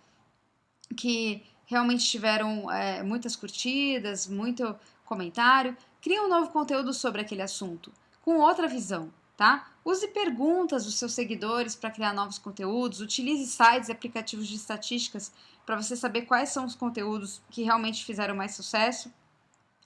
que realmente tiveram é, muitas curtidas, muito comentário, cria um novo conteúdo sobre aquele assunto, com outra visão, tá? Use perguntas dos seus seguidores para criar novos conteúdos, utilize sites e aplicativos de estatísticas para você saber quais são os conteúdos que realmente fizeram mais sucesso.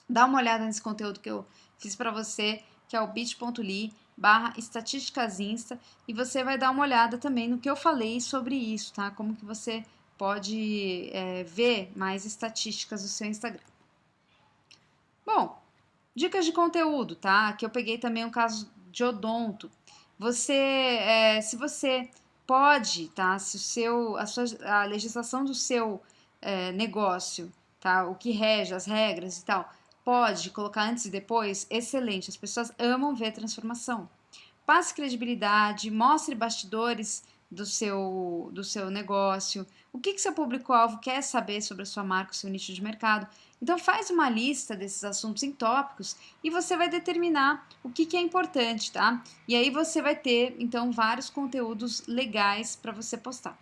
Dá uma olhada nesse conteúdo que eu fiz para você, que é o bit.ly barra estatísticas insta e você vai dar uma olhada também no que eu falei sobre isso, tá? Como que você pode é, ver mais estatísticas do seu Instagram. Bom, dicas de conteúdo, tá? Aqui eu peguei também um caso de odonto. Você, é, se você pode, tá? Se o seu, a, sua, a legislação do seu é, negócio, tá? O que rege, as regras e tal, pode colocar antes e depois, excelente. As pessoas amam ver transformação. Passe credibilidade, mostre bastidores do seu, do seu negócio, o que, que seu público-alvo quer saber sobre a sua marca, o seu nicho de mercado. Então faz uma lista desses assuntos em tópicos e você vai determinar o que, que é importante, tá? E aí você vai ter, então, vários conteúdos legais para você postar.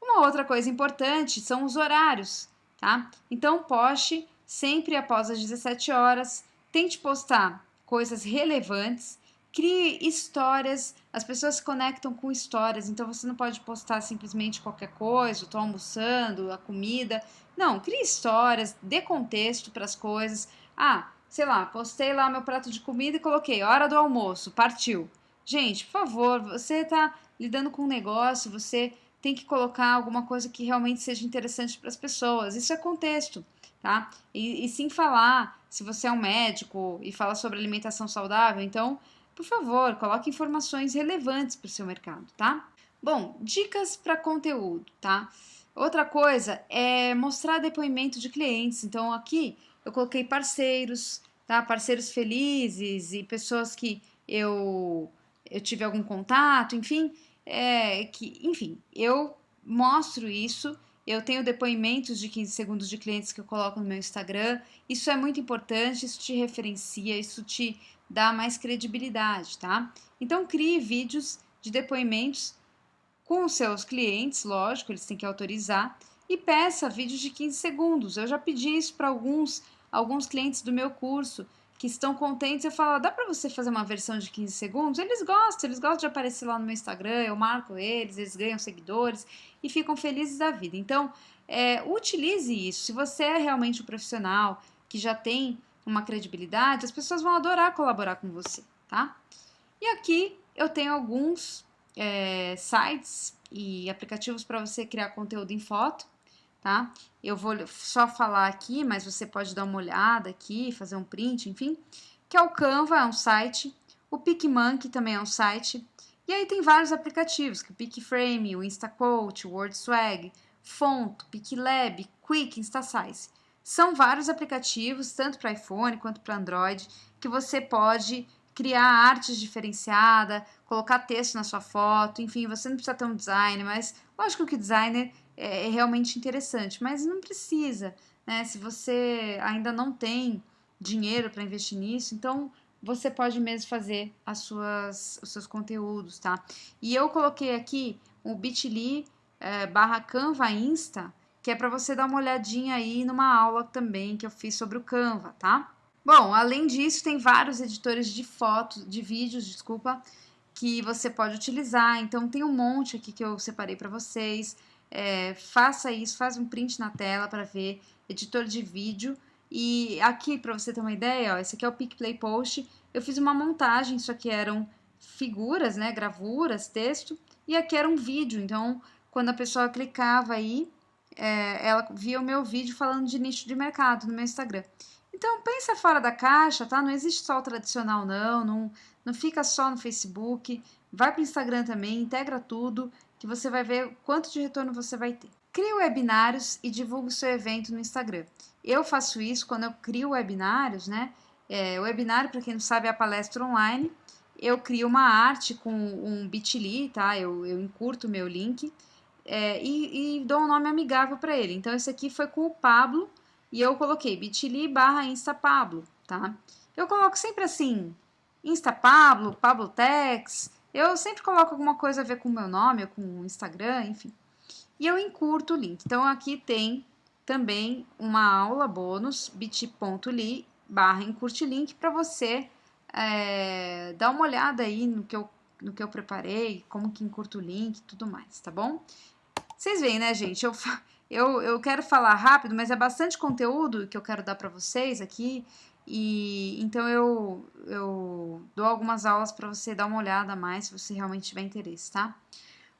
Uma outra coisa importante são os horários, tá? Então poste sempre após as 17 horas. Tente postar coisas relevantes, crie histórias. As pessoas se conectam com histórias, então você não pode postar simplesmente qualquer coisa, estou almoçando, a comida. Não, crie histórias, dê contexto para as coisas. Ah, sei lá, postei lá meu prato de comida e coloquei hora do almoço, partiu. Gente, por favor, você está lidando com um negócio, você tem que colocar alguma coisa que realmente seja interessante para as pessoas. Isso é contexto tá? E, e sim falar, se você é um médico e fala sobre alimentação saudável, então, por favor, coloque informações relevantes para o seu mercado, tá? Bom, dicas para conteúdo, tá? Outra coisa é mostrar depoimento de clientes. Então, aqui eu coloquei parceiros, tá? Parceiros felizes e pessoas que eu, eu tive algum contato, enfim, é, que, enfim, eu mostro isso eu tenho depoimentos de 15 segundos de clientes que eu coloco no meu Instagram. Isso é muito importante, isso te referencia, isso te dá mais credibilidade, tá? Então crie vídeos de depoimentos com os seus clientes, lógico, eles têm que autorizar, e peça vídeos de 15 segundos. Eu já pedi isso para alguns, alguns clientes do meu curso que estão contentes, eu falo, dá para você fazer uma versão de 15 segundos? Eles gostam, eles gostam de aparecer lá no meu Instagram, eu marco eles, eles ganham seguidores e ficam felizes da vida. Então, é, utilize isso. Se você é realmente um profissional que já tem uma credibilidade, as pessoas vão adorar colaborar com você, tá? E aqui eu tenho alguns é, sites e aplicativos para você criar conteúdo em foto tá? Eu vou só falar aqui, mas você pode dar uma olhada aqui, fazer um print, enfim. Que é o Canva, é um site. O PicMonkey também é um site. E aí tem vários aplicativos, que é o PicFrame, o InstaQuote, o WordSwag, Fonto, PicLab, Quick, InstaSize. São vários aplicativos, tanto para iPhone quanto para Android, que você pode criar artes diferenciada, colocar texto na sua foto, enfim, você não precisa ter um designer, mas lógico que o designer é, é realmente interessante, mas não precisa, né? Se você ainda não tem dinheiro para investir nisso, então você pode mesmo fazer as suas, os seus conteúdos, tá? E eu coloquei aqui o bit.ly é, barra Canva Insta, que é para você dar uma olhadinha aí numa aula também que eu fiz sobre o Canva, tá? Bom, além disso, tem vários editores de fotos, de vídeos, desculpa, que você pode utilizar. Então, tem um monte aqui que eu separei para vocês. É, faça isso, faz um print na tela para ver editor de vídeo. E aqui, para você ter uma ideia, ó, esse aqui é o PicPlay Post. Eu fiz uma montagem, isso aqui eram figuras, né, gravuras, texto, e aqui era um vídeo. Então, quando a pessoa clicava aí, é, ela via o meu vídeo falando de nicho de mercado no meu Instagram. Então, pensa fora da caixa, tá? Não existe só o tradicional, não. Não, não fica só no Facebook. Vai para o Instagram também, integra tudo, que você vai ver quanto de retorno você vai ter. Crie webinários e divulgue o seu evento no Instagram. Eu faço isso quando eu crio webinários, né? É, webinário, para quem não sabe, é a palestra online. Eu crio uma arte com um bit.ly, tá? Eu, eu encurto o meu link é, e, e, dou um nome amigável para ele. Então, esse aqui foi com o Pablo e eu coloquei bit.ly barra instapablo, tá? Eu coloco sempre assim, instapablo, pablotex, eu sempre coloco alguma coisa a ver com o meu nome, ou com o Instagram, enfim. E eu encurto o link. Então, aqui tem também uma aula bônus, bit.ly barra encurte link, para você é, dar uma olhada aí no que, eu, no que eu preparei, como que encurto o link e tudo mais, tá bom? Vocês veem, né, gente? Eu, eu, eu quero falar rápido, mas é bastante conteúdo que eu quero dar para vocês aqui. E então eu, eu dou algumas aulas para você dar uma olhada mais se você realmente tiver interesse, tá?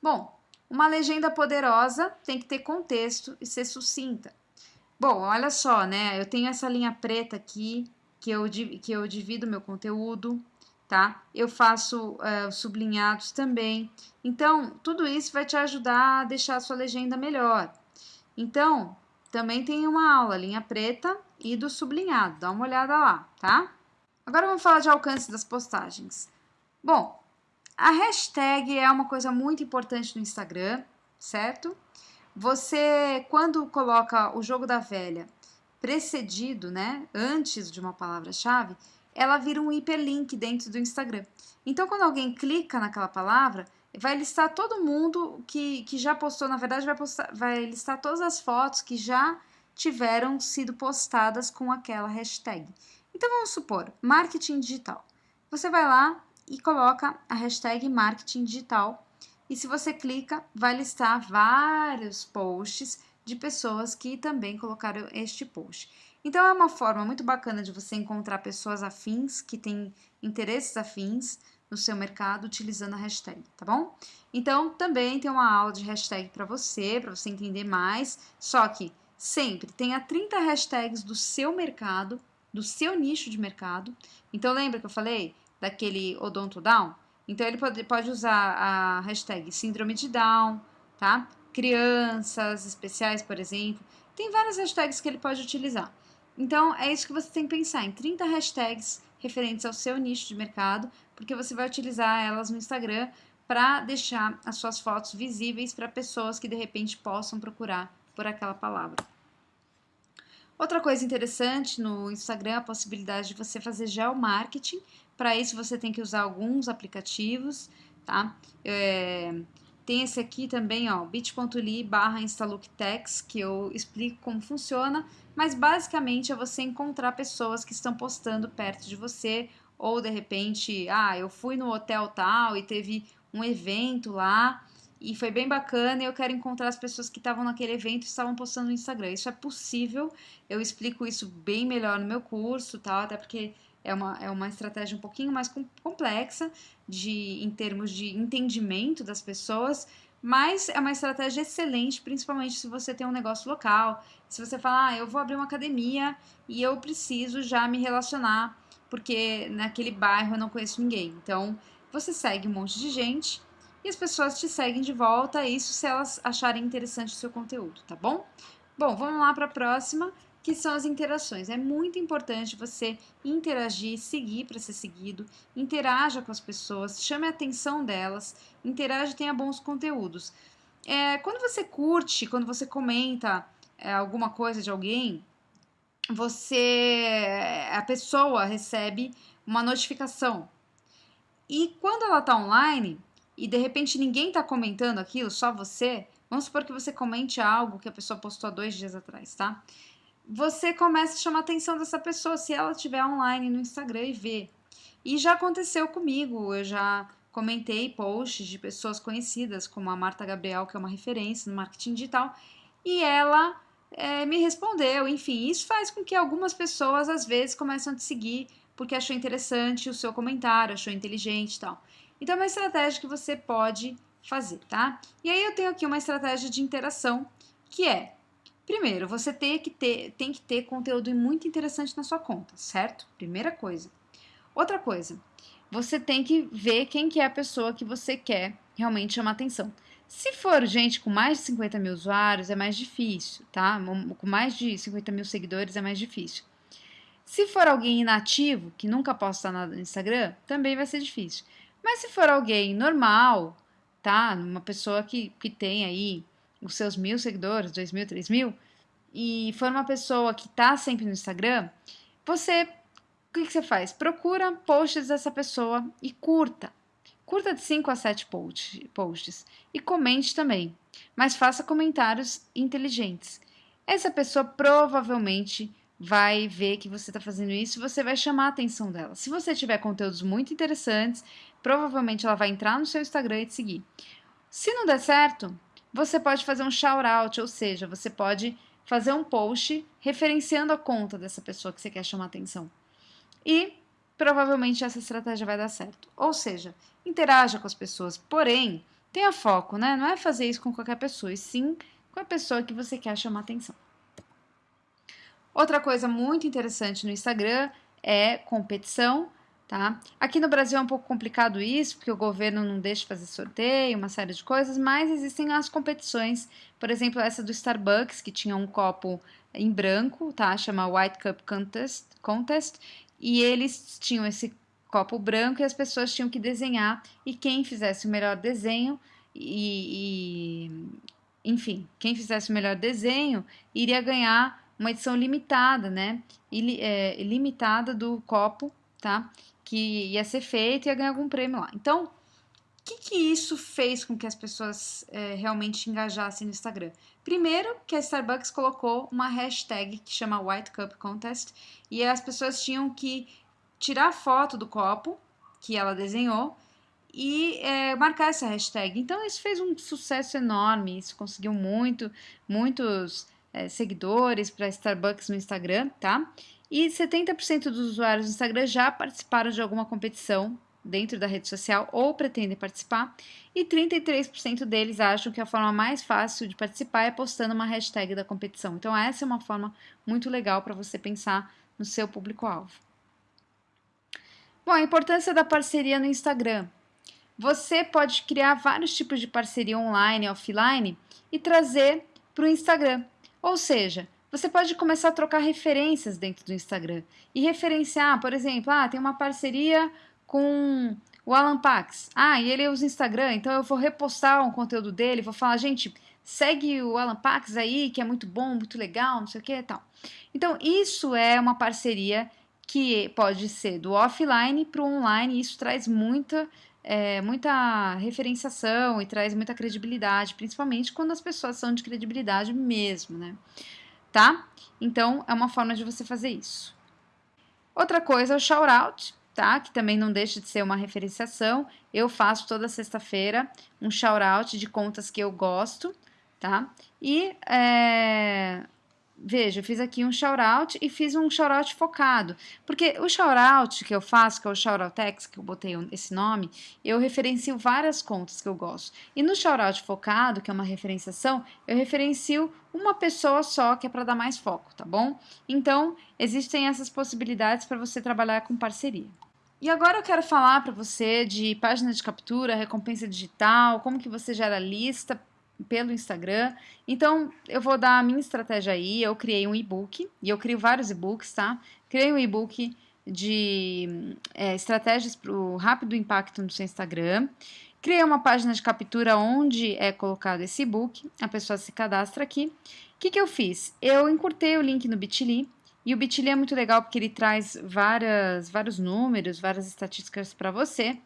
Bom, uma legenda poderosa tem que ter contexto e ser sucinta. Bom, olha só, né? Eu tenho essa linha preta aqui que eu, que eu divido meu conteúdo, tá? Eu faço uh, sublinhados também. Então, tudo isso vai te ajudar a deixar a sua legenda melhor. Então, também tem uma aula, linha preta e do sublinhado. Dá uma olhada lá, tá? Agora vamos falar de alcance das postagens. Bom, a hashtag é uma coisa muito importante no Instagram, certo? Você, quando coloca o jogo da velha precedido, né, antes de uma palavra-chave, ela vira um hiperlink dentro do Instagram. Então, quando alguém clica naquela palavra, vai listar todo mundo que, que já postou, na verdade, vai, postar, vai listar todas as fotos que já tiveram sido postadas com aquela hashtag. Então vamos supor, marketing digital. Você vai lá e coloca a hashtag marketing digital. E se você clica, vai listar vários posts de pessoas que também colocaram este post. Então é uma forma muito bacana de você encontrar pessoas afins que têm interesses afins no seu mercado utilizando a hashtag, tá bom? Então, também tem uma aula de hashtag para você, para você entender mais, só que sempre tenha 30 hashtags do seu mercado, do seu nicho de mercado. Então, lembra que eu falei daquele odonto down? Então, ele pode, pode usar a hashtag síndrome de Down, tá? Crianças especiais, por exemplo. Tem várias hashtags que ele pode utilizar. Então, é isso que você tem que pensar, em 30 hashtags referentes ao seu nicho de mercado, porque você vai utilizar elas no Instagram para deixar as suas fotos visíveis para pessoas que de repente possam procurar por aquela palavra. Outra coisa interessante no Instagram é a possibilidade de você fazer geomarketing. Para isso você tem que usar alguns aplicativos, tá? É, tem esse aqui também, ó, bit.ly barra instalooktex, que eu explico como funciona, mas basicamente é você encontrar pessoas que estão postando perto de você, ou de repente, ah, eu fui no hotel tal e teve um evento lá, e foi bem bacana e eu quero encontrar as pessoas que estavam naquele evento e estavam postando no Instagram. Isso é possível, eu explico isso bem melhor no meu curso, tal, até porque é uma, é uma estratégia um pouquinho mais complexa de, em termos de entendimento das pessoas, mas é uma estratégia excelente, principalmente se você tem um negócio local. Se você falar, ah, eu vou abrir uma academia e eu preciso já me relacionar, porque naquele bairro eu não conheço ninguém. Então, você segue um monte de gente e as pessoas te seguem de volta, isso se elas acharem interessante o seu conteúdo, tá bom? Bom, vamos lá para a próxima que são as interações. É muito importante você interagir, seguir para ser seguido, interaja com as pessoas, chame a atenção delas, interaja e tenha bons conteúdos. é, quando você curte, quando você comenta é, alguma coisa de alguém, você, a pessoa recebe uma notificação. E quando ela está online e de repente ninguém está comentando aquilo, só você, vamos supor que você comente algo que a pessoa postou há dois dias atrás, tá? Você começa a chamar a atenção dessa pessoa se ela estiver online no Instagram e vê. E já aconteceu comigo, eu já comentei posts de pessoas conhecidas, como a Marta Gabriel, que é uma referência no marketing digital, e ela é, me respondeu. Enfim, isso faz com que algumas pessoas às vezes comecem a te seguir porque achou interessante o seu comentário, achou inteligente e tal. Então é uma estratégia que você pode fazer, tá? E aí eu tenho aqui uma estratégia de interação que é Primeiro, você tem que ter, tem que ter conteúdo muito interessante na sua conta, certo? Primeira coisa. Outra coisa, você tem que ver quem que é a pessoa que você quer realmente chamar atenção. Se for gente com mais de 50 mil usuários, é mais difícil, tá? Com mais de 50 mil seguidores é mais difícil. Se for alguém inativo, que nunca posta nada no Instagram, também vai ser difícil. Mas se for alguém normal, tá? Uma pessoa que, que tem aí os seus mil seguidores, dois mil, três mil, e for uma pessoa que tá sempre no Instagram, você, o que, que você faz? Procura posts dessa pessoa e curta. Curta de 5 a 7 posts e comente também, mas faça comentários inteligentes. Essa pessoa provavelmente vai ver que você está fazendo isso e você vai chamar a atenção dela. Se você tiver conteúdos muito interessantes, provavelmente ela vai entrar no seu Instagram e te seguir. Se não der certo, você pode fazer um shout-out, ou seja, você pode fazer um post referenciando a conta dessa pessoa que você quer chamar atenção. E provavelmente essa estratégia vai dar certo. Ou seja, interaja com as pessoas, porém, tenha foco, né? Não é fazer isso com qualquer pessoa, e sim com a pessoa que você quer chamar atenção. Outra coisa muito interessante no Instagram é competição, tá? Aqui no Brasil é um pouco complicado isso, porque o governo não deixa fazer sorteio, uma série de coisas, mas existem as competições, por exemplo, essa do Starbucks, que tinha um copo em branco, tá? Chama White Cup Contest, Contest e eles tinham esse copo branco e as pessoas tinham que desenhar e quem fizesse o melhor desenho e, e enfim, quem fizesse o melhor desenho iria ganhar uma edição limitada, né? É, limitada do copo, tá? Que ia ser feito e ia ganhar algum prêmio lá. Então, o que, que isso fez com que as pessoas é, realmente engajassem no Instagram? Primeiro, que a Starbucks colocou uma hashtag que chama White Cup Contest e as pessoas tinham que tirar foto do copo que ela desenhou e é, marcar essa hashtag. Então isso fez um sucesso enorme, isso conseguiu muito, muitos é, seguidores para Starbucks no Instagram, tá? E 70% dos usuários do Instagram já participaram de alguma competição dentro da rede social ou pretendem participar, e 33% deles acham que a forma mais fácil de participar é postando uma hashtag da competição. Então, essa é uma forma muito legal para você pensar no seu público-alvo. Bom, a importância da parceria no Instagram. Você pode criar vários tipos de parceria online e offline e trazer para o Instagram. Ou seja, você pode começar a trocar referências dentro do Instagram e referenciar, por exemplo, ah, tem uma parceria com o Alan Pax. Ah, e ele usa Instagram, então eu vou repostar um conteúdo dele, vou falar, gente, segue o Alan Pax aí, que é muito bom, muito legal, não sei o que e tal. Então, isso é uma parceria que pode ser do offline para o online, e isso traz muita, é, muita referenciação e traz muita credibilidade, principalmente quando as pessoas são de credibilidade mesmo, né? Tá? Então, é uma forma de você fazer isso. Outra coisa é o shout-out, tá? Que também não deixa de ser uma referenciação. Eu faço toda sexta-feira um shout-out de contas que eu gosto, tá? E, é... veja, eu fiz aqui um shout-out e fiz um shout-out focado. Porque o shout-out que eu faço, que é o shout-out que eu botei esse nome, eu referencio várias contas que eu gosto. E no shout-out focado, que é uma referenciação, eu referencio uma pessoa só, que é para dar mais foco, tá bom? Então, existem essas possibilidades para você trabalhar com parceria. E agora eu quero falar para você de página de captura, recompensa digital, como que você gera lista pelo Instagram. Então, eu vou dar a minha estratégia aí. Eu criei um e-book, e eu crio vários e-books, tá? Criei um e-book de é, estratégias para o rápido impacto no seu Instagram. Criei uma página de captura onde é colocado esse e-book, a pessoa se cadastra aqui. O que, que eu fiz? Eu encurtei o link no Bitly, e o Bitly é muito legal porque ele traz várias, vários números, várias estatísticas para você.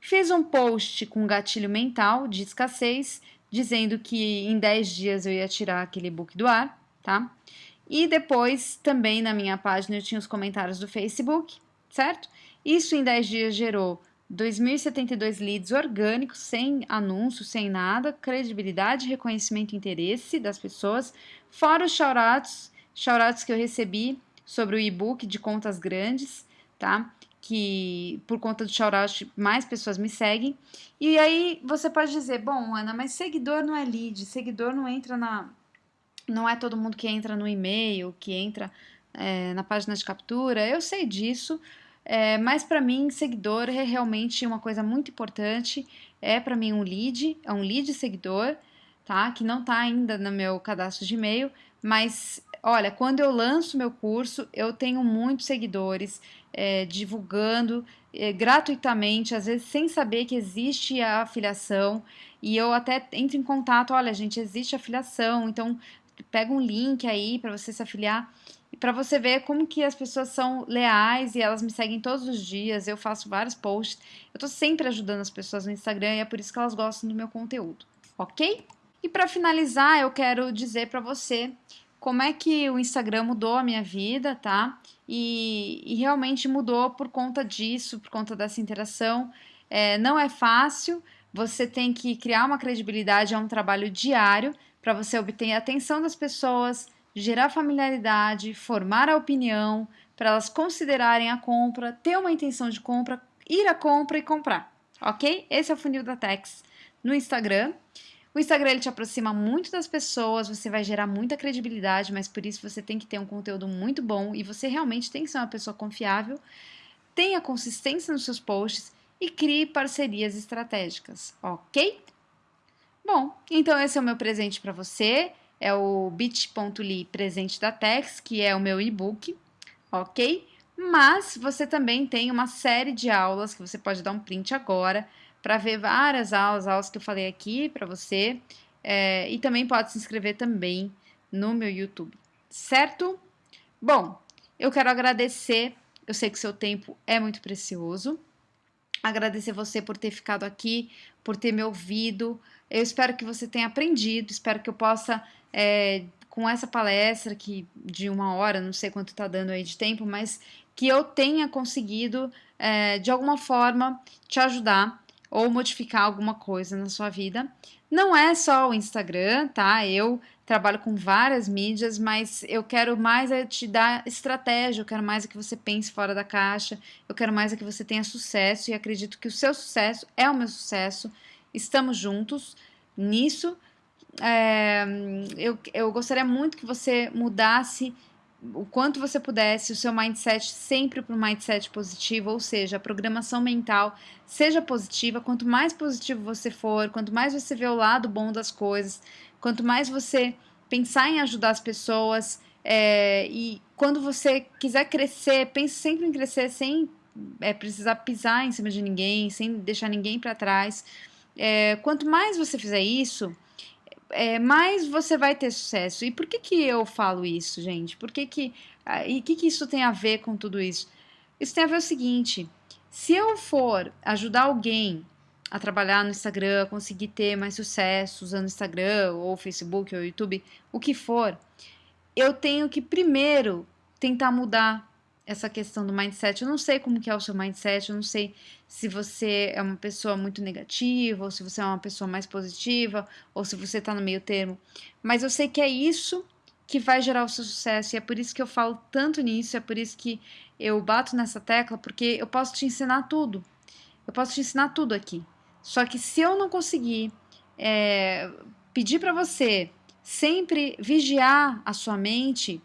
Fiz um post com gatilho mental de escassez, dizendo que em 10 dias eu ia tirar aquele e-book do ar, tá? E depois, também na minha página, eu tinha os comentários do Facebook, certo? Isso em 10 dias gerou 2.072 leads orgânicos, sem anúncio, sem nada, credibilidade, reconhecimento e interesse das pessoas, fora os shoutouts, shoutouts que eu recebi sobre o e-book de contas grandes, tá? Que por conta do shoutout mais pessoas me seguem. E aí você pode dizer, bom, Ana, mas seguidor não é lead, seguidor não entra na, não é todo mundo que entra no e-mail, que entra é, na página de captura. Eu sei disso, é, mas para mim, seguidor é realmente uma coisa muito importante. É para mim um lead, é um lead seguidor, tá? Que não está ainda no meu cadastro de e-mail, mas olha, quando eu lanço meu curso, eu tenho muitos seguidores é, divulgando é, gratuitamente, às vezes sem saber que existe a afiliação. E eu até entro em contato, olha, gente, existe afiliação, então pega um link aí para você se afiliar para você ver como que as pessoas são leais e elas me seguem todos os dias. Eu faço vários posts. Eu tô sempre ajudando as pessoas no Instagram e é por isso que elas gostam do meu conteúdo, ok? E para finalizar, eu quero dizer para você como é que o Instagram mudou a minha vida, tá? E, e realmente mudou por conta disso, por conta dessa interação. É, não é fácil, você tem que criar uma credibilidade, é um trabalho diário para você obter a atenção das pessoas, gerar familiaridade, formar a opinião, para elas considerarem a compra, ter uma intenção de compra, ir à compra e comprar, ok? Esse é o funil da Tex no Instagram. O Instagram ele te aproxima muito das pessoas, você vai gerar muita credibilidade, mas por isso você tem que ter um conteúdo muito bom e você realmente tem que ser uma pessoa confiável, tenha consistência nos seus posts e crie parcerias estratégicas, ok? Bom, então esse é o meu presente para você. É o bit.ly presente da Tex, que é o meu e-book, ok? Mas você também tem uma série de aulas que você pode dar um print agora para ver várias aulas, aulas que eu falei aqui para você. É, e também pode se inscrever também no meu YouTube, certo? Bom, eu quero agradecer. Eu sei que seu tempo é muito precioso. Agradecer você por ter ficado aqui, por ter me ouvido. Eu espero que você tenha aprendido, espero que eu possa, é, com essa palestra que de uma hora, não sei quanto está dando aí de tempo, mas que eu tenha conseguido, é, de alguma forma, te ajudar ou modificar alguma coisa na sua vida. Não é só o Instagram, tá? Eu trabalho com várias mídias, mas eu quero mais é te dar estratégia, eu quero mais é que você pense fora da caixa, eu quero mais é que você tenha sucesso e acredito que o seu sucesso é o meu sucesso estamos juntos nisso. É, eu, eu gostaria muito que você mudasse o quanto você pudesse o seu mindset sempre para um mindset positivo, ou seja, a programação mental seja positiva. Quanto mais positivo você for, quanto mais você vê o lado bom das coisas, quanto mais você pensar em ajudar as pessoas é, e quando você quiser crescer, pense sempre em crescer sem é, precisar pisar em cima de ninguém, sem deixar ninguém para trás. É, quanto mais você fizer isso, é, mais você vai ter sucesso. E por que, que eu falo isso, gente? Por que que, ah, e que, que isso tem a ver com tudo isso? Isso tem a ver o seguinte: se eu for ajudar alguém a trabalhar no Instagram, conseguir ter mais sucesso usando Instagram, ou Facebook, ou YouTube, o que for, eu tenho que primeiro tentar mudar essa questão do mindset. Eu não sei como que é o seu mindset, eu não sei se você é uma pessoa muito negativa, ou se você é uma pessoa mais positiva, ou se você está no meio termo. Mas eu sei que é isso que vai gerar o seu sucesso, e é por isso que eu falo tanto nisso, é por isso que eu bato nessa tecla, porque eu posso te ensinar tudo. Eu posso te ensinar tudo aqui. Só que se eu não conseguir é, pedir para você sempre vigiar a sua mente,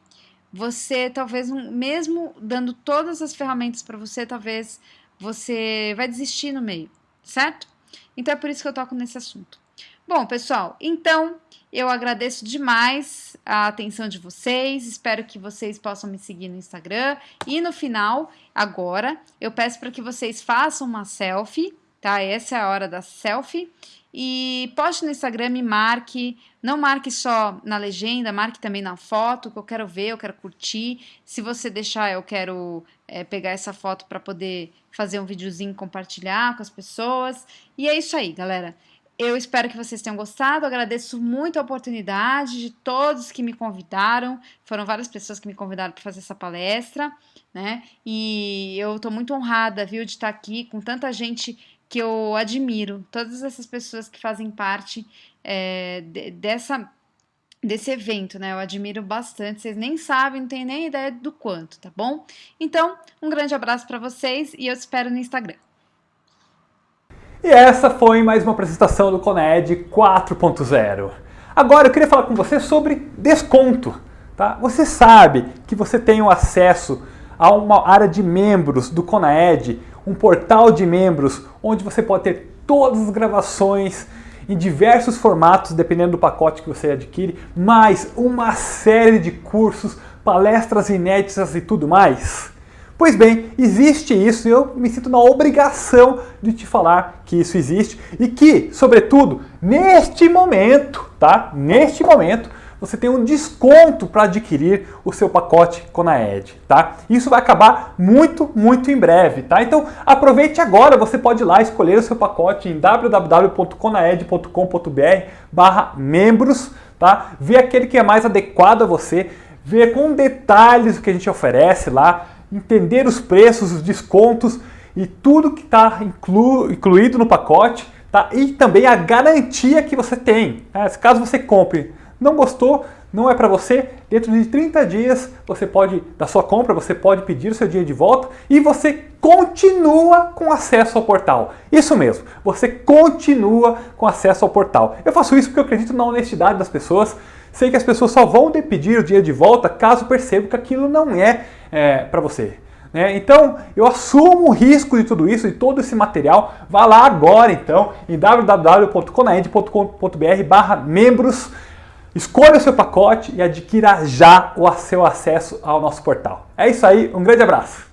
você talvez, mesmo dando todas as ferramentas para você, talvez você vai desistir no meio, certo? Então é por isso que eu toco nesse assunto. Bom, pessoal, então eu agradeço demais a atenção de vocês. Espero que vocês possam me seguir no Instagram. E no final, agora, eu peço para que vocês façam uma selfie, tá? Essa é a hora da selfie. E poste no Instagram, me marque. Não marque só na legenda, marque também na foto, que eu quero ver, eu quero curtir. Se você deixar, eu quero é, pegar essa foto para poder fazer um videozinho compartilhar com as pessoas. E é isso aí, galera. Eu espero que vocês tenham gostado. Agradeço muito a oportunidade de todos que me convidaram. Foram várias pessoas que me convidaram para fazer essa palestra, né? E eu estou muito honrada, viu, de estar aqui com tanta gente que eu admiro. Todas essas pessoas que fazem parte é, de, dessa desse evento, né? Eu admiro bastante. Vocês nem sabem, não têm nem ideia do quanto, tá bom? Então, um grande abraço para vocês e eu te espero no Instagram. E essa foi mais uma apresentação do Coned 4.0. Agora eu queria falar com você sobre desconto. Tá? Você sabe que você tem o acesso a uma área de membros do Conaed, um portal de membros onde você pode ter todas as gravações em diversos formatos, dependendo do pacote que você adquire, mais uma série de cursos, palestras inéditas e tudo mais. Pois bem, existe isso e eu me sinto na obrigação de te falar que isso existe e que, sobretudo, neste momento, tá? Neste momento, você tem um desconto para adquirir o seu pacote Conaed, tá? Isso vai acabar muito, muito em breve, tá? Então aproveite agora, você pode ir lá escolher o seu pacote em www.conaed.com.br barra membros, tá? Ver aquele que é mais adequado a você, ver com detalhes o que a gente oferece lá, entender os preços, os descontos e tudo que está inclu, incluído no pacote, tá? E também a garantia que você tem. Né? Caso você compre, não gostou, não é para você, dentro de 30 dias você pode, da sua compra, você pode pedir o seu dia de volta e você continua com acesso ao portal. Isso mesmo, você continua com acesso ao portal. Eu faço isso porque eu acredito na honestidade das pessoas, sei que as pessoas só vão pedir o dia de volta caso percebam que aquilo não é é, para você. Né? Então, eu assumo o risco de tudo isso, de todo esse material. Vá lá agora, então, em www.conaed.com.br barra membros, Escolha o seu pacote e adquira já o seu acesso ao nosso portal. É isso aí, um grande abraço!